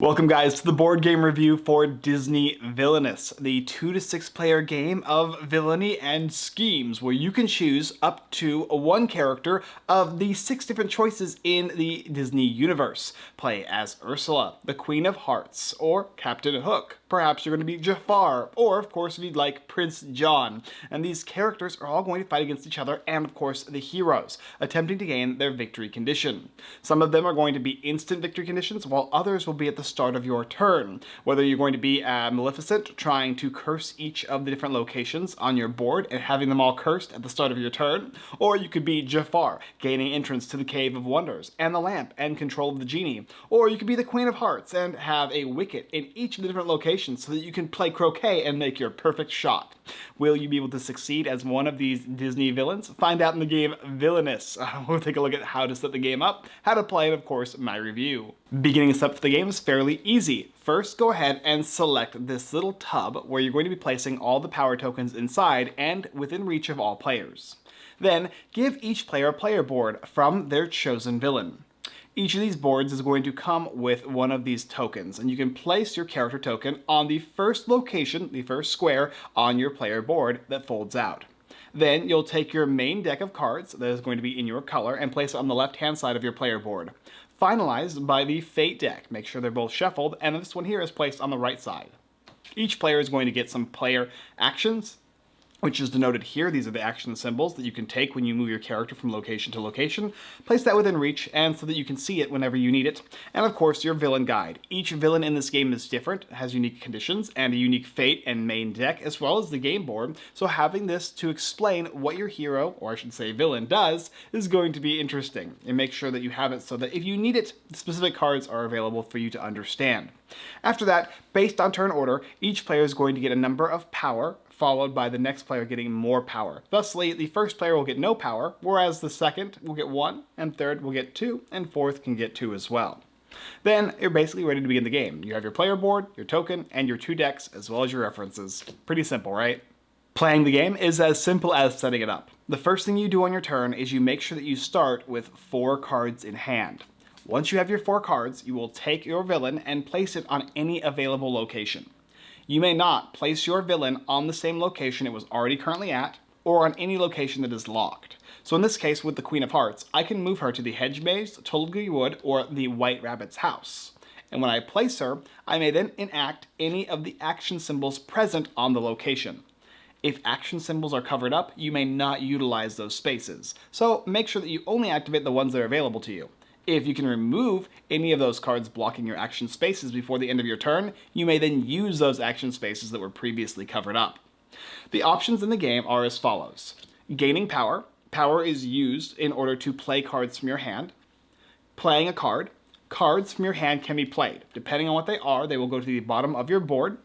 Welcome guys to the board game review for Disney Villainous, the 2 to 6 player game of villainy and schemes where you can choose up to one character of the six different choices in the Disney universe. Play as Ursula, the Queen of Hearts, or Captain Hook. Perhaps you're going to be Jafar, or of course if you'd like Prince John. And these characters are all going to fight against each other and of course the heroes, attempting to gain their victory condition. Some of them are going to be instant victory conditions while others will be at the start of your turn. Whether you're going to be uh, Maleficent, trying to curse each of the different locations on your board and having them all cursed at the start of your turn, or you could be Jafar, gaining entrance to the Cave of Wonders and the lamp and control of the genie, or you could be the Queen of Hearts and have a wicket in each of the different locations so that you can play croquet and make your perfect shot. Will you be able to succeed as one of these Disney villains? Find out in the game Villainous. Uh, we'll take a look at how to set the game up, how to play, and of course, my review. Beginning us up for the game is fairly easy. First, go ahead and select this little tub where you're going to be placing all the power tokens inside and within reach of all players. Then, give each player a player board from their chosen villain. Each of these boards is going to come with one of these tokens, and you can place your character token on the first location, the first square, on your player board that folds out. Then you'll take your main deck of cards that is going to be in your color and place it on the left-hand side of your player board. Finalized by the Fate deck. Make sure they're both shuffled, and this one here is placed on the right side. Each player is going to get some player actions, which is denoted here. These are the action symbols that you can take when you move your character from location to location. Place that within reach and so that you can see it whenever you need it. And of course, your villain guide. Each villain in this game is different, has unique conditions, and a unique fate and main deck, as well as the game board. So having this to explain what your hero, or I should say villain, does is going to be interesting. And make sure that you have it so that if you need it, specific cards are available for you to understand. After that, based on turn order, each player is going to get a number of power followed by the next player getting more power. Thusly, the first player will get no power, whereas the second will get one, and third will get two, and fourth can get two as well. Then you're basically ready to begin the game. You have your player board, your token, and your two decks, as well as your references. Pretty simple, right? Playing the game is as simple as setting it up. The first thing you do on your turn is you make sure that you start with four cards in hand. Once you have your four cards, you will take your villain and place it on any available location. You may not place your villain on the same location it was already currently at, or on any location that is locked. So in this case, with the Queen of Hearts, I can move her to the Hedge Maze, Tulgey Wood, or the White Rabbit's house. And when I place her, I may then enact any of the action symbols present on the location. If action symbols are covered up, you may not utilize those spaces. So make sure that you only activate the ones that are available to you. If you can remove any of those cards blocking your action spaces before the end of your turn, you may then use those action spaces that were previously covered up. The options in the game are as follows. Gaining power. Power is used in order to play cards from your hand. Playing a card. Cards from your hand can be played. Depending on what they are, they will go to the bottom of your board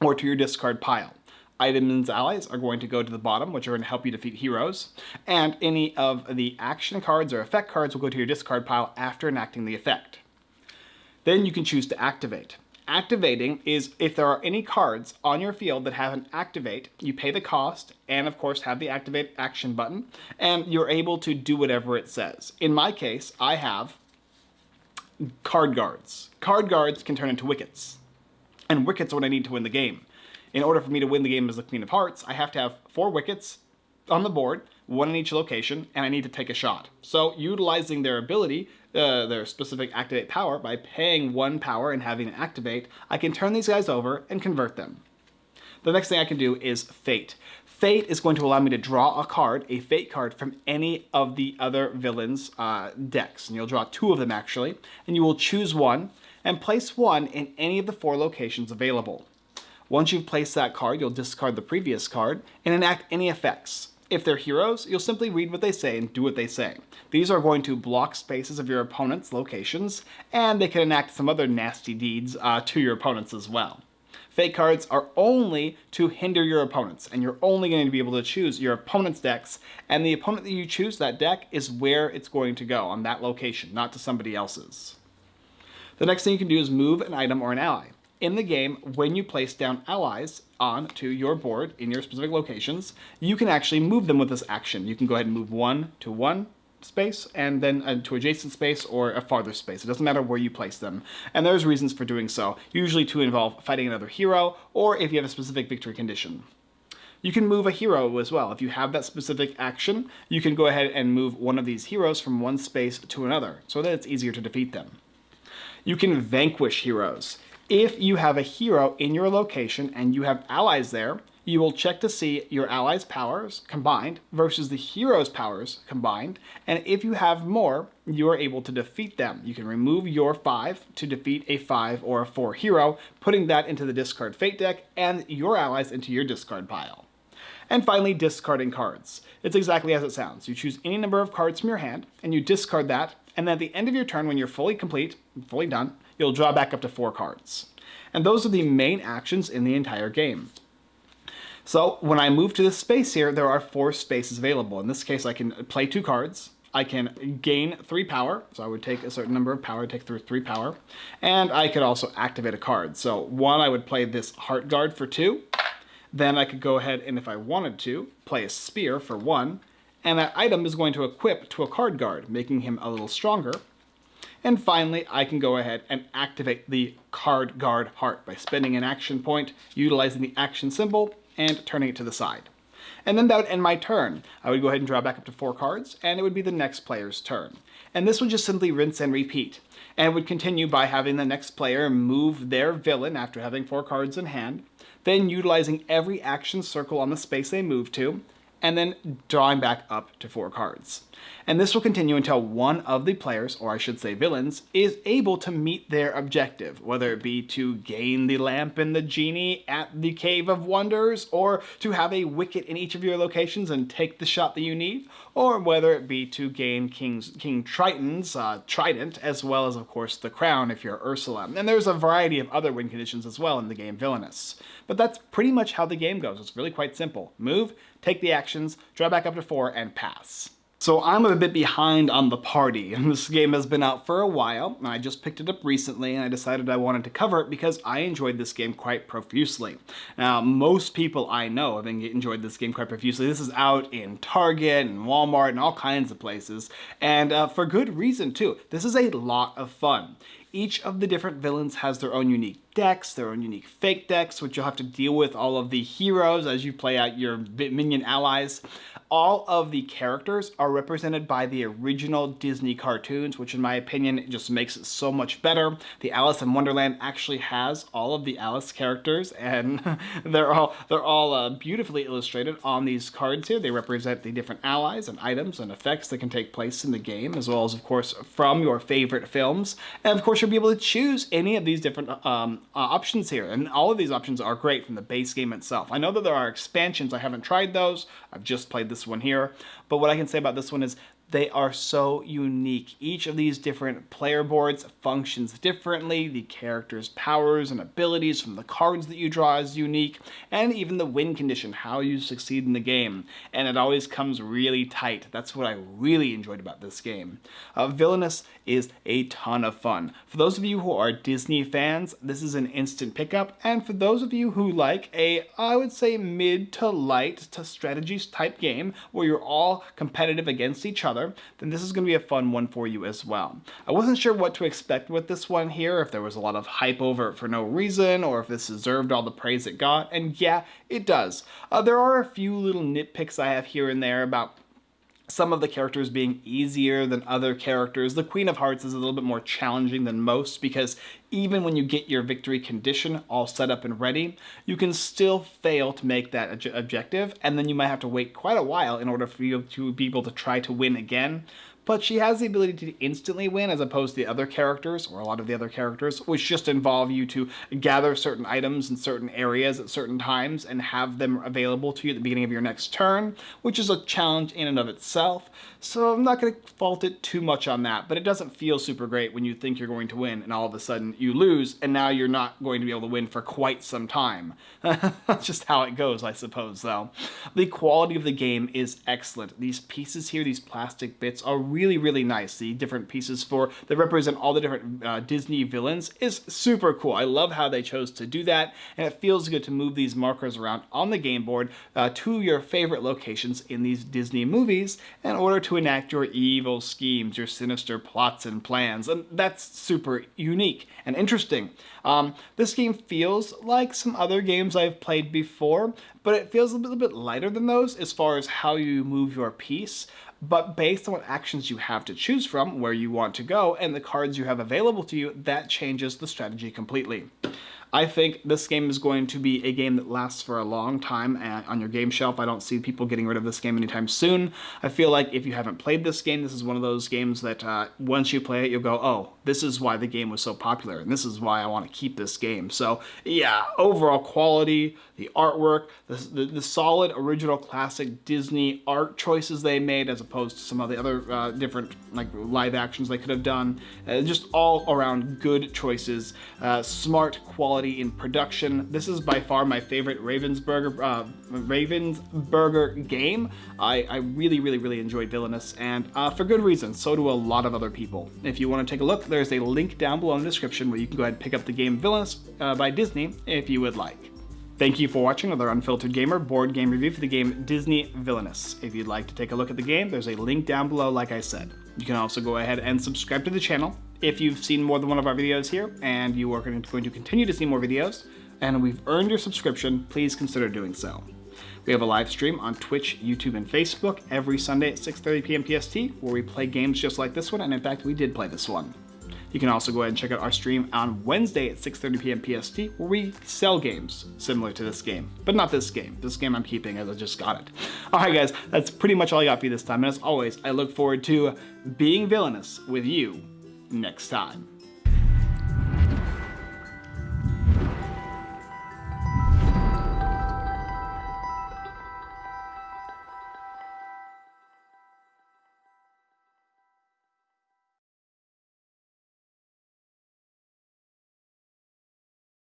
or to your discard pile. Items allies are going to go to the bottom, which are going to help you defeat heroes. And any of the action cards or effect cards will go to your discard pile after enacting the effect. Then you can choose to activate. Activating is if there are any cards on your field that have an activate, you pay the cost and of course have the activate action button and you're able to do whatever it says. In my case, I have card guards. Card guards can turn into wickets and wickets are what I need to win the game in order for me to win the game as the Queen of Hearts, I have to have four wickets on the board, one in each location, and I need to take a shot. So utilizing their ability, uh, their specific activate power, by paying one power and having it activate, I can turn these guys over and convert them. The next thing I can do is Fate. Fate is going to allow me to draw a card, a Fate card, from any of the other villains' uh, decks. And you'll draw two of them actually, and you will choose one and place one in any of the four locations available. Once you've placed that card, you'll discard the previous card and enact any effects. If they're heroes, you'll simply read what they say and do what they say. These are going to block spaces of your opponent's locations, and they can enact some other nasty deeds uh, to your opponents as well. Fate cards are only to hinder your opponents, and you're only going to be able to choose your opponent's decks, and the opponent that you choose that deck is where it's going to go, on that location, not to somebody else's. The next thing you can do is move an item or an ally in the game, when you place down allies onto your board in your specific locations, you can actually move them with this action. You can go ahead and move one to one space and then uh, to adjacent space or a farther space. It doesn't matter where you place them. And there's reasons for doing so, usually to involve fighting another hero or if you have a specific victory condition. You can move a hero as well. If you have that specific action, you can go ahead and move one of these heroes from one space to another so that it's easier to defeat them. You can vanquish heroes. If you have a hero in your location and you have allies there, you will check to see your allies' powers combined versus the hero's powers combined, and if you have more, you are able to defeat them. You can remove your 5 to defeat a 5 or a 4 hero, putting that into the discard fate deck and your allies into your discard pile. And finally, discarding cards. It's exactly as it sounds. You choose any number of cards from your hand, and you discard that, and then at the end of your turn, when you're fully complete, fully done, you'll draw back up to four cards. And those are the main actions in the entire game. So when I move to this space here, there are four spaces available. In this case, I can play two cards. I can gain three power, so I would take a certain number of power, take through three power, and I could also activate a card. So one, I would play this Heart Guard for two, then I could go ahead and if I wanted to, play a Spear for one, and that item is going to equip to a card guard, making him a little stronger. And finally, I can go ahead and activate the card guard heart by spending an action point, utilizing the action symbol, and turning it to the side. And then that would end my turn. I would go ahead and draw back up to four cards, and it would be the next player's turn. And this would just simply rinse and repeat. And would continue by having the next player move their villain after having four cards in hand, then utilizing every action circle on the space they move to, and then drawing back up to four cards. And this will continue until one of the players, or I should say villains, is able to meet their objective, whether it be to gain the lamp and the genie at the Cave of Wonders, or to have a wicket in each of your locations and take the shot that you need, or whether it be to gain King's, King Triton's uh, trident, as well as, of course, the crown if you're Ursula. And there's a variety of other win conditions as well in the game Villainous. But that's pretty much how the game goes. It's really quite simple. Move, take the actions, draw back up to four, and pass. So I'm a bit behind on the party, and this game has been out for a while, and I just picked it up recently, and I decided I wanted to cover it because I enjoyed this game quite profusely. Now, most people I know have enjoyed this game quite profusely. This is out in Target and Walmart and all kinds of places, and uh, for good reason too. This is a lot of fun. Each of the different villains has their own unique decks, their own unique Fate decks, which you'll have to deal with all of the heroes as you play out your minion allies all of the characters are represented by the original Disney cartoons, which in my opinion just makes it so much better. The Alice in Wonderland actually has all of the Alice characters and they're all they're all uh, beautifully illustrated on these cards here. They represent the different allies and items and effects that can take place in the game, as well as of course from your favorite films. And of course you'll be able to choose any of these different um, uh, options here. And all of these options are great from the base game itself. I know that there are expansions. I haven't tried those. I've just played this one here. But what I can say about this one is they are so unique. Each of these different player boards functions differently. The character's powers and abilities from the cards that you draw is unique, and even the win condition, how you succeed in the game. And it always comes really tight. That's what I really enjoyed about this game. Uh, Villainous is a ton of fun. For those of you who are Disney fans, this is an instant pickup, and for those of you who like a, I would say mid to light to strategies type game, where you're all competitive against each other, other, then this is going to be a fun one for you as well. I wasn't sure what to expect with this one here, if there was a lot of hype over it for no reason, or if this deserved all the praise it got, and yeah, it does. Uh, there are a few little nitpicks I have here and there about some of the characters being easier than other characters. The Queen of Hearts is a little bit more challenging than most because even when you get your victory condition all set up and ready, you can still fail to make that objective and then you might have to wait quite a while in order for you to be able to try to win again but she has the ability to instantly win as opposed to the other characters, or a lot of the other characters, which just involve you to gather certain items in certain areas at certain times and have them available to you at the beginning of your next turn, which is a challenge in and of itself. So I'm not going to fault it too much on that, but it doesn't feel super great when you think you're going to win and all of a sudden you lose and now you're not going to be able to win for quite some time. That's just how it goes, I suppose, though. The quality of the game is excellent. These pieces here, these plastic bits, are really really nice. The different pieces for that represent all the different uh, Disney villains is super cool. I love how they chose to do that, and it feels good to move these markers around on the game board uh, to your favorite locations in these Disney movies in order to enact your evil schemes, your sinister plots and plans, and that's super unique and interesting. Um, this game feels like some other games I've played before, but it feels a little bit lighter than those as far as how you move your piece but based on what actions you have to choose from, where you want to go, and the cards you have available to you, that changes the strategy completely. I think this game is going to be a game that lasts for a long time on your game shelf. I don't see people getting rid of this game anytime soon. I feel like if you haven't played this game, this is one of those games that uh, once you play it, you'll go, oh, this is why the game was so popular, and this is why I want to keep this game. So yeah, overall quality, the artwork, the, the, the solid original classic Disney art choices they made as opposed to some of the other uh, different like live actions they could have done. Uh, just all around good choices, uh, smart quality quality in production. This is by far my favorite Ravensburger, uh, Ravensburger game. I, I, really, really, really enjoy Villainous, and uh, for good reason. So do a lot of other people. If you want to take a look, there's a link down below in the description where you can go ahead and pick up the game Villainous uh, by Disney if you would like. Thank you for watching another Unfiltered Gamer board game review for the game Disney Villainous. If you'd like to take a look at the game, there's a link down below like I said. You can also go ahead and subscribe to the channel if you've seen more than one of our videos here and you are going to continue to see more videos and we've earned your subscription, please consider doing so. We have a live stream on Twitch, YouTube, and Facebook every Sunday at 6.30 p.m. PST where we play games just like this one, and in fact, we did play this one. You can also go ahead and check out our stream on Wednesday at 6.30 p.m. PST where we sell games similar to this game, but not this game. This game I'm keeping as I just got it. All right, guys, that's pretty much all I got for you this time. And as always, I look forward to being villainous with you next time.